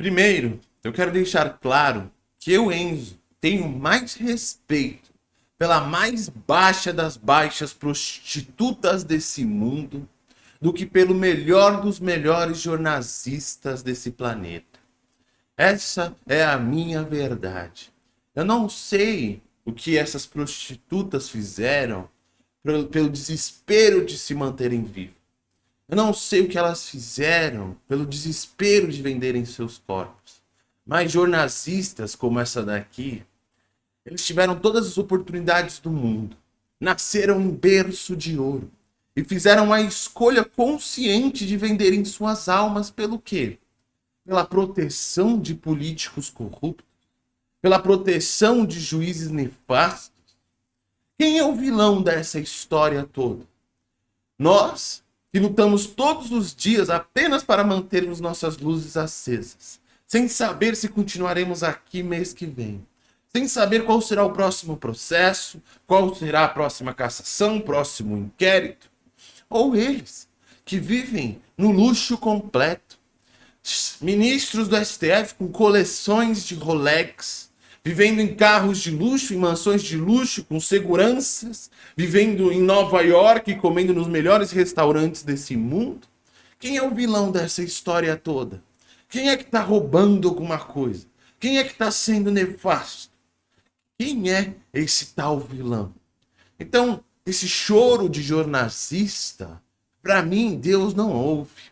Primeiro, eu quero deixar claro que eu, Enzo, tenho mais respeito pela mais baixa das baixas prostitutas desse mundo do que pelo melhor dos melhores jornalistas desse planeta. Essa é a minha verdade. Eu não sei o que essas prostitutas fizeram pelo, desespero de se manterem vivas. Eu não sei o que elas fizeram pelo desespero de venderem seus corpos. Mas jornalistas como essa daqui, eles tiveram todas as oportunidades do mundo. Nasceram em berço de ouro. E fizeram a escolha consciente de venderem suas almas pelo quê? Pela proteção de políticos corruptos? Pela proteção de juízes nefastos? Quem é o vilão dessa história toda? Nós, que lutamos todos os dias apenas para mantermos nossas luzes acesas, sem saber se continuaremos aqui mês que vem, sem saber qual será o próximo processo, qual será a próxima cassação, próximo inquérito, ou eles, que vivem no luxo completo, ministros do STF com coleções de Rolex, vivendo em carros de luxo, em mansões de luxo, com seguranças, vivendo em Nova York, comendo nos melhores restaurantes desse mundo? Quem é o vilão dessa história toda? Quem é que está roubando alguma coisa? Quem é que está sendo nefasto? Quem é esse tal vilão? Então, esse choro de jornalista, para mim, Deus não ouve.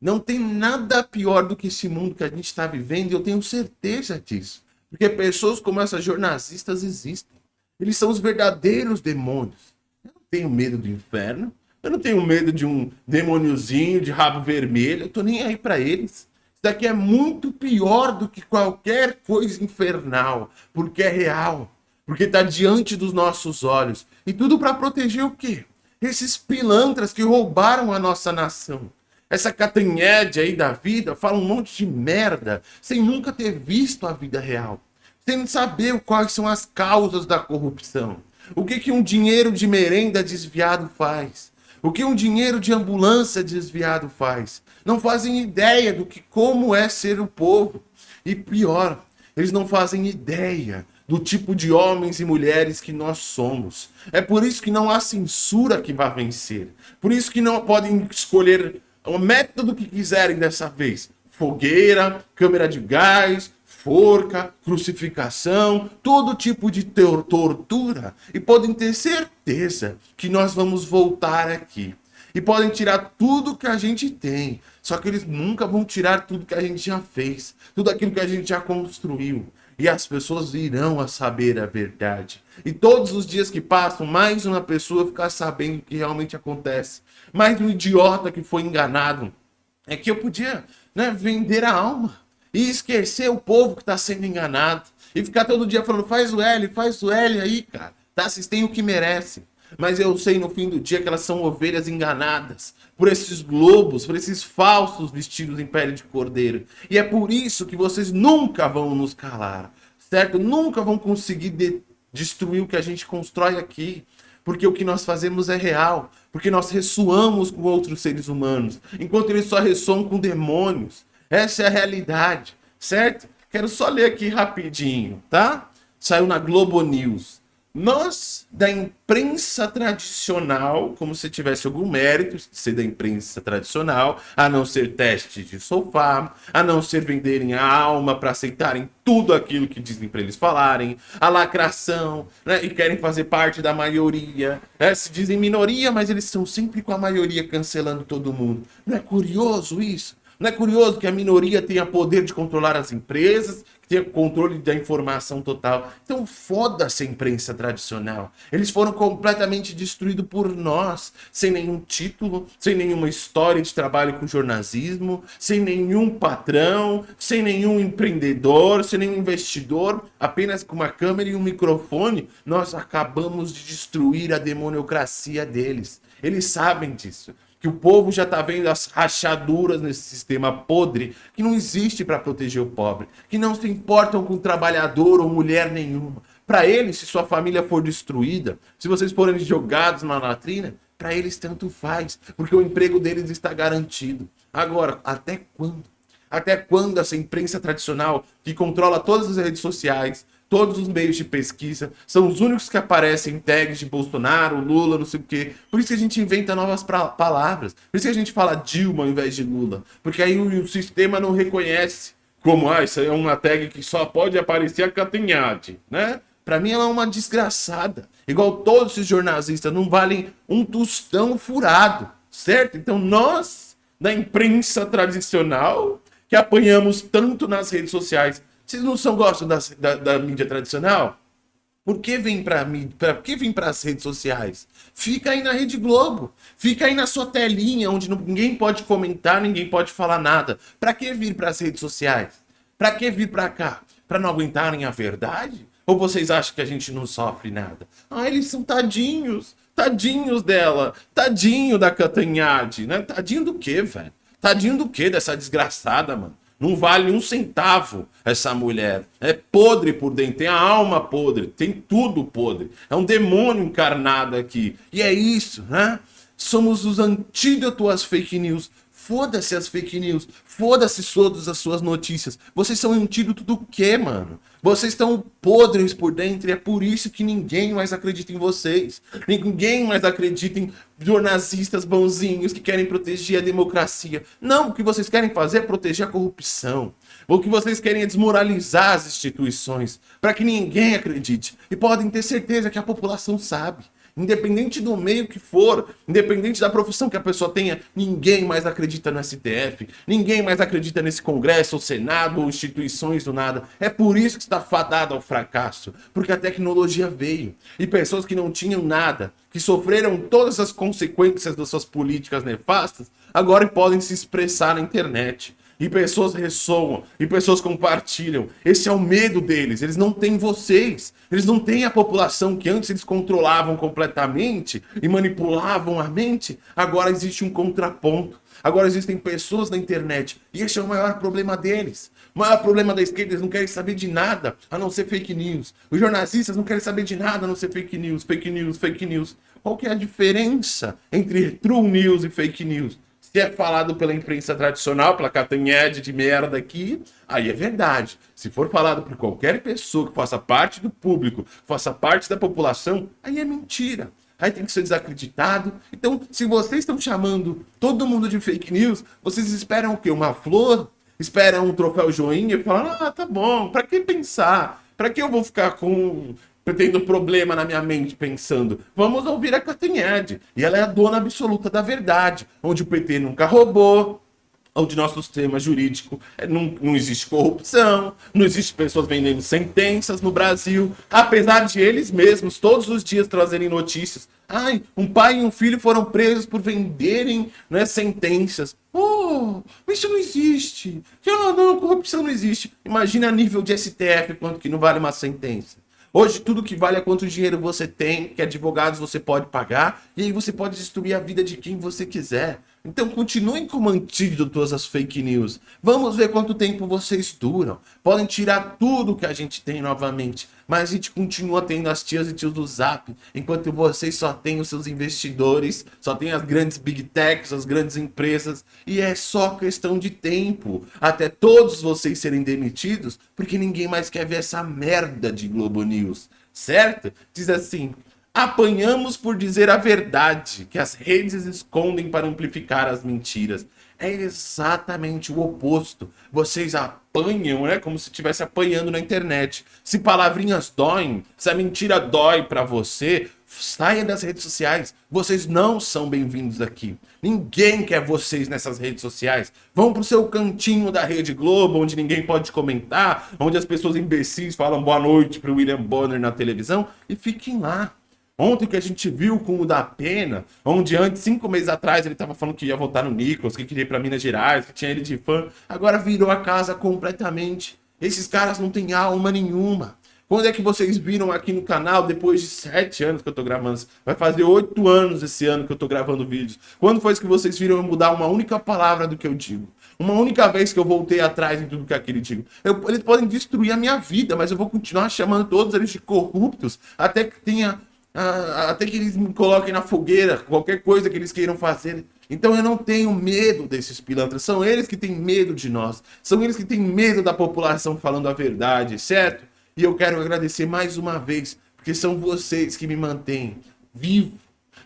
Não tem nada pior do que esse mundo que a gente está vivendo, e eu tenho certeza disso. Porque pessoas como essas jornalistas existem. Eles são os verdadeiros demônios. Eu não tenho medo do inferno. Eu não tenho medo de um demôniozinho de rabo vermelho. Eu tô nem aí para eles. Isso daqui é muito pior do que qualquer coisa infernal. Porque é real. Porque está diante dos nossos olhos. E tudo para proteger o quê? Esses pilantras que roubaram a nossa nação. Essa catanhede aí da vida fala um monte de merda sem nunca ter visto a vida real. Sem saber quais são as causas da corrupção. O que, que um dinheiro de merenda desviado faz? O que um dinheiro de ambulância desviado faz? Não fazem ideia do que como é ser o povo. E pior, eles não fazem ideia do tipo de homens e mulheres que nós somos. É por isso que não há censura que vá vencer. Por isso que não podem escolher o método que quiserem dessa vez. Fogueira, câmera de gás, forca, crucificação, todo tipo de tortura. E podem ter certeza que nós vamos voltar aqui. E podem tirar tudo que a gente tem. Só que eles nunca vão tirar tudo que a gente já fez. Tudo aquilo que a gente já construiu e as pessoas irão a saber a verdade. E todos os dias que passam, mais uma pessoa ficar sabendo o que realmente acontece. Mais um idiota que foi enganado. É que eu podia né, vender a alma e esquecer o povo que está sendo enganado. E ficar todo dia falando, faz o L, faz o L aí, cara. Tá? Vocês têm o que merecem. Mas eu sei no fim do dia que elas são ovelhas enganadas por esses lobos, por esses falsos vestidos em pele de cordeiro. E é por isso que vocês nunca vão nos calar, certo? Nunca vão conseguir de destruir o que a gente constrói aqui. Porque o que nós fazemos é real. Porque nós ressoamos com outros seres humanos. Enquanto eles só ressoam com demônios. Essa é a realidade, certo? Quero só ler aqui rapidinho, tá? Saiu na Globo News. Nós, da imprensa tradicional, como se tivesse algum mérito ser da imprensa tradicional, a não ser teste de sofá, a não ser venderem a alma para aceitarem tudo aquilo que dizem para eles falarem, a lacração, né, e querem fazer parte da maioria, né, se dizem minoria, mas eles estão sempre com a maioria cancelando todo mundo. Não é curioso isso? Não é curioso que a minoria tenha poder de controlar as empresas, que tenha controle da informação total? Então foda-se a imprensa tradicional. Eles foram completamente destruídos por nós, sem nenhum título, sem nenhuma história de trabalho com jornalismo, sem nenhum patrão, sem nenhum empreendedor, sem nenhum investidor, apenas com uma câmera e um microfone, nós acabamos de destruir a demoniocracia deles. Eles sabem disso que o povo já está vendo as rachaduras nesse sistema podre, que não existe para proteger o pobre, que não se importam com trabalhador ou mulher nenhuma. Para eles, se sua família for destruída, se vocês forem jogados na latrina, para eles tanto faz, porque o emprego deles está garantido. Agora, até quando? Até quando essa imprensa tradicional, que controla todas as redes sociais, todos os meios de pesquisa, são os únicos que aparecem em tags de Bolsonaro, Lula, não sei o quê. Por isso que a gente inventa novas palavras. Por isso que a gente fala Dilma ao invés de Lula. Porque aí o, o sistema não reconhece como, ah, isso é uma tag que só pode aparecer a Catanhade, né? Pra mim ela é uma desgraçada. Igual todos esses jornalistas não valem um tostão furado, certo? Então nós, da imprensa tradicional, que apanhamos tanto nas redes sociais, vocês não são gostam da, da, da mídia tradicional? Por que vem para mim? Para que vem para as redes sociais? Fica aí na Rede Globo. Fica aí na sua telinha onde ninguém pode comentar, ninguém pode falar nada. Para que vir para as redes sociais? Para que vir para cá? Para não aguentarem a verdade? Ou vocês acham que a gente não sofre nada? Ah, eles são tadinhos. Tadinhos dela. Tadinho da Catanhade, né? Tadinho do quê, velho? Tadinho do quê dessa desgraçada, mano? Não vale um centavo essa mulher. É podre por dentro, tem a alma podre, tem tudo podre. É um demônio encarnado aqui. E é isso, né? Somos os antídotos às fake news. Foda-se as fake news. Foda-se todas as suas notícias. Vocês são antídoto do quê, mano? Vocês estão podres por dentro e é por isso que ninguém mais acredita em vocês. Ninguém mais acredita em jornalistas bonzinhos que querem proteger a democracia. Não, o que vocês querem fazer é proteger a corrupção. O que vocês querem é desmoralizar as instituições para que ninguém acredite. E podem ter certeza que a população sabe. Independente do meio que for, independente da profissão que a pessoa tenha, ninguém mais acredita no STF, ninguém mais acredita nesse Congresso, ou Senado, ou instituições do nada. É por isso que está fadado ao fracasso, porque a tecnologia veio. E pessoas que não tinham nada, que sofreram todas as consequências das suas políticas nefastas, agora podem se expressar na internet e pessoas ressoam, e pessoas compartilham. Esse é o medo deles, eles não têm vocês, eles não têm a população que antes eles controlavam completamente e manipulavam a mente, agora existe um contraponto. Agora existem pessoas na internet, e esse é o maior problema deles. O maior problema da esquerda, eles não querem saber de nada, a não ser fake news. Os jornalistas não querem saber de nada, a não ser fake news, fake news, fake news. Qual que é a diferença entre true news e fake news? Se é falado pela imprensa tradicional, pela catanhede de merda aqui, aí é verdade. Se for falado por qualquer pessoa que faça parte do público, faça parte da população, aí é mentira. Aí tem que ser desacreditado. Então, se vocês estão chamando todo mundo de fake news, vocês esperam o quê? Uma flor? Esperam um troféu joinha e falam, ah, tá bom, pra que pensar? Pra que eu vou ficar com tendo problema na minha mente pensando, vamos ouvir a Catanhede. E ela é a dona absoluta da verdade, onde o PT nunca roubou, onde nosso sistema jurídico é, não, não existe corrupção, não existe pessoas vendendo sentenças no Brasil, apesar de eles mesmos todos os dias trazerem notícias. Ai, um pai e um filho foram presos por venderem né, sentenças. Oh, isso não existe. Não, não, corrupção não existe. Imagina a nível de STF quanto que não vale uma sentença. Hoje tudo que vale é quanto dinheiro você tem, que advogados você pode pagar, e aí você pode destruir a vida de quem você quiser. Então continuem como antídotos as fake news. Vamos ver quanto tempo vocês duram. Podem tirar tudo que a gente tem novamente, mas a gente continua tendo as tias e tios do Zap, enquanto vocês só têm os seus investidores, só tem as grandes big techs, as grandes empresas, e é só questão de tempo até todos vocês serem demitidos, porque ninguém mais quer ver essa merda de Globo News, certo? Diz assim, Apanhamos por dizer a verdade, que as redes escondem para amplificar as mentiras. É exatamente o oposto. Vocês apanham, né? Como se estivesse apanhando na internet. Se palavrinhas doem, se a mentira dói para você, saia das redes sociais. Vocês não são bem-vindos aqui. Ninguém quer vocês nessas redes sociais. Vão pro seu cantinho da Rede Globo, onde ninguém pode comentar, onde as pessoas imbecis falam boa noite pro William Bonner na televisão e fiquem lá. Ontem que a gente viu com o da Pena, onde antes, cinco meses atrás, ele estava falando que ia votar no Nicolas, que queria ir para Minas Gerais, que tinha ele de fã, agora virou a casa completamente. Esses caras não têm alma nenhuma. Quando é que vocês viram aqui no canal, depois de sete anos que eu tô gravando? Vai fazer oito anos esse ano que eu tô gravando vídeos. Quando foi que vocês viram eu mudar uma única palavra do que eu digo? Uma única vez que eu voltei atrás em tudo que aquele digo. Eu, eles podem destruir a minha vida, mas eu vou continuar chamando todos eles de corruptos até que tenha até que eles me coloquem na fogueira, qualquer coisa que eles queiram fazer, Então eu não tenho medo desses pilantras. São eles que têm medo de nós. São eles que têm medo da população falando a verdade, certo? E eu quero agradecer mais uma vez, porque são vocês que me mantêm vivo.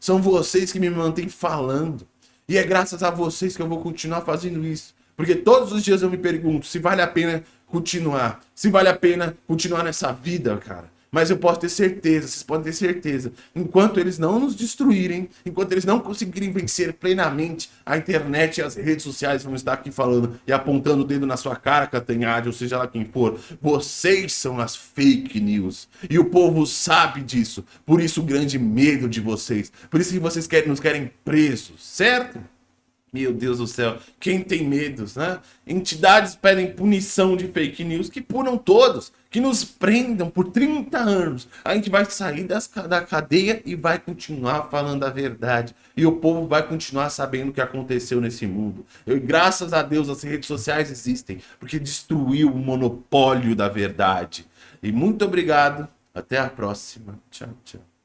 São vocês que me mantêm falando. E é graças a vocês que eu vou continuar fazendo isso. Porque todos os dias eu me pergunto se vale a pena continuar. Se vale a pena continuar nessa vida, cara. Mas eu posso ter certeza, vocês podem ter certeza, enquanto eles não nos destruírem, enquanto eles não conseguirem vencer plenamente a internet e as redes sociais vão estar aqui falando e apontando o dedo na sua cara, Catanhade, ou seja lá quem for, vocês são as fake news. E o povo sabe disso, por isso o grande medo de vocês, por isso que vocês querem, nos querem presos, certo? Meu Deus do céu, quem tem medos, né? Entidades pedem punição de fake news que punam todos, que nos prendam por 30 anos. A gente vai sair das, da cadeia e vai continuar falando a verdade. E o povo vai continuar sabendo o que aconteceu nesse mundo. Eu, graças a Deus as redes sociais existem, porque destruiu o monopólio da verdade. E muito obrigado, até a próxima. Tchau, tchau.